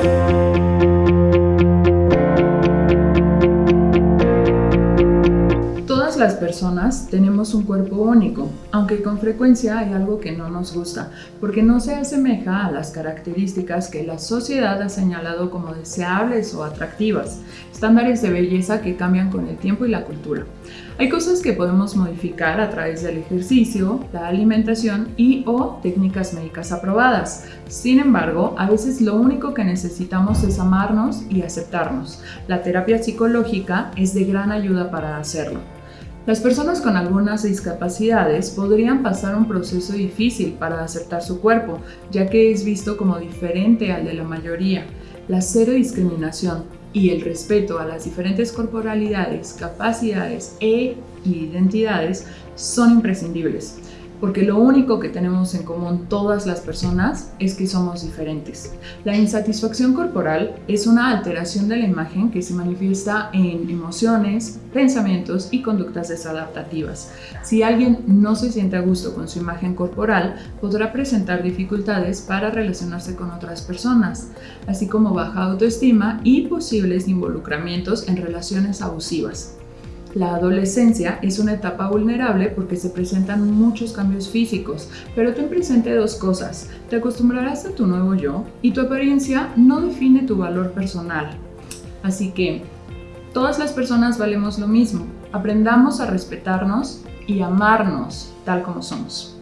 Thank you. Las personas tenemos un cuerpo único, aunque con frecuencia hay algo que no nos gusta, porque no se asemeja a las características que la sociedad ha señalado como deseables o atractivas, estándares de belleza que cambian con el tiempo y la cultura. Hay cosas que podemos modificar a través del ejercicio, la alimentación y o técnicas médicas aprobadas. Sin embargo, a veces lo único que necesitamos es amarnos y aceptarnos. La terapia psicológica es de gran ayuda para hacerlo. Las personas con algunas discapacidades podrían pasar un proceso difícil para aceptar su cuerpo, ya que es visto como diferente al de la mayoría. La cero discriminación y el respeto a las diferentes corporalidades, capacidades e identidades son imprescindibles porque lo único que tenemos en común todas las personas es que somos diferentes. La insatisfacción corporal es una alteración de la imagen que se manifiesta en emociones, pensamientos y conductas desadaptativas. Si alguien no se siente a gusto con su imagen corporal, podrá presentar dificultades para relacionarse con otras personas, así como baja autoestima y posibles involucramientos en relaciones abusivas. La adolescencia es una etapa vulnerable porque se presentan muchos cambios físicos, pero ten presente dos cosas. Te acostumbrarás a tu nuevo yo y tu apariencia no define tu valor personal. Así que, todas las personas valemos lo mismo. Aprendamos a respetarnos y amarnos tal como somos.